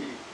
see.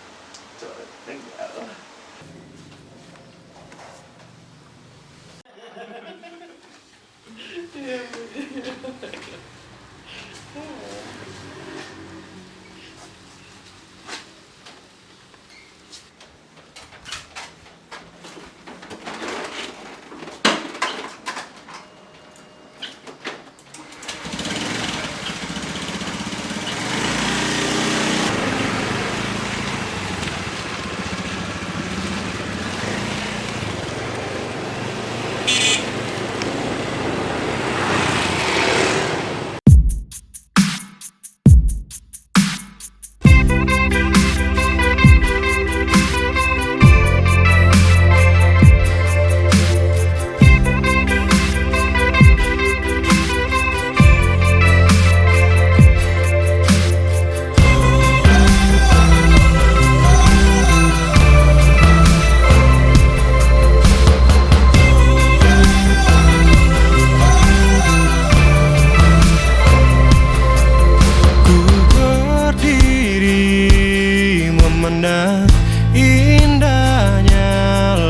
Indah indahnya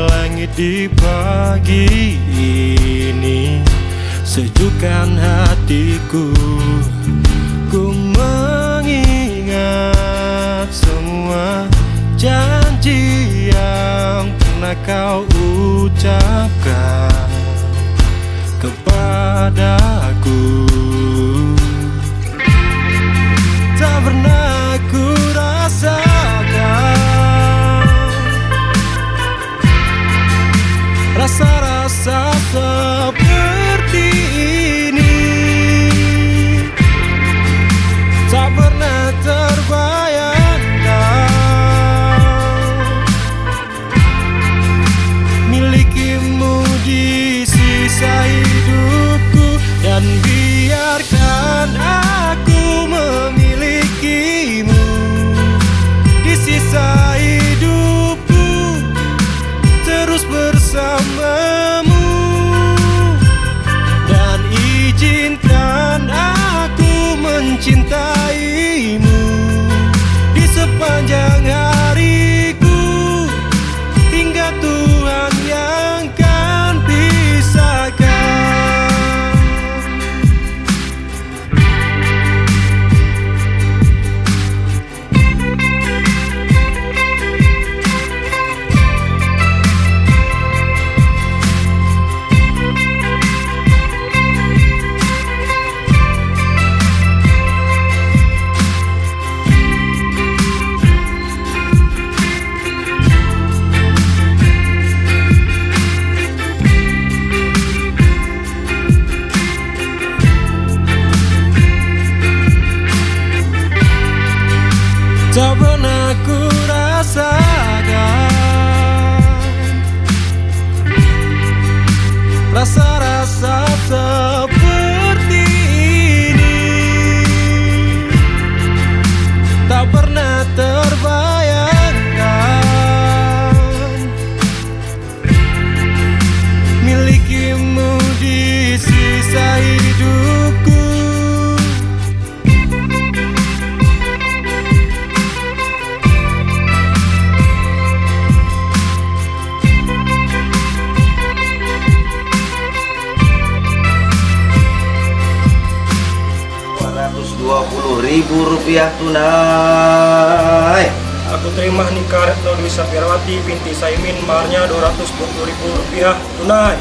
langit di pagi ini Sejukkan hatiku Ku mengingat semua janji yang pernah kau ucapkan kepadaku. suffer. Ribu rupiah tunai. Aku terima nikah Retno Dwi Safirawati binti Saimin maharnya 220 ribu rupiah tunai.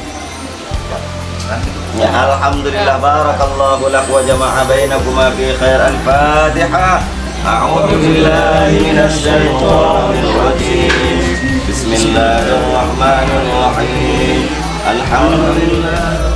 Ya Alhamdulillah Barakallahu lak wa jama'a bainakuma fi khair al-fatihah A'udhu billahi minasyaitonir rajim. Bismillahirrahmanirrahim. Alhamdulillah